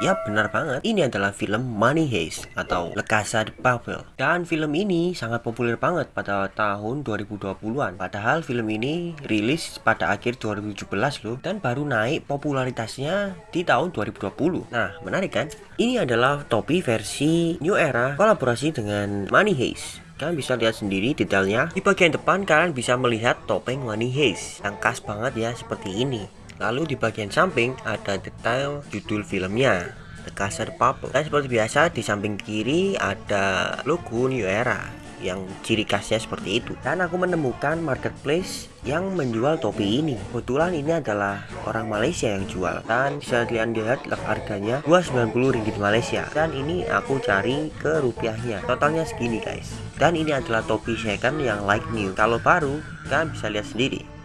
Yap, benar banget. Ini adalah film Money Heist atau Le Casa de Papel. Dan film ini sangat populer banget pada tahun 2020-an. Padahal film ini rilis pada akhir 2017 loh dan baru naik popularitasnya di tahun 2020. Nah, menarik kan? Ini adalah topi versi New Era kolaborasi dengan Money Heist. Kalian bisa lihat sendiri detailnya. Di bagian depan kalian bisa melihat topeng Money Heist yang khas banget ya seperti ini. Lalu di bagian samping ada detail judul filmnya The Casa de Papel Dan seperti biasa di samping kiri ada logo New Era yang ciri khasnya seperti itu. Dan aku menemukan marketplace yang menjual topi ini. Kebetulan ini adalah orang Malaysia yang jual. Dan bisa kalian lihat harganya 290 ringgit Malaysia. Dan ini aku cari ke rupiahnya. Totalnya segini guys. Dan ini adalah topi second yang like new. Kalau baru kalian bisa lihat sendiri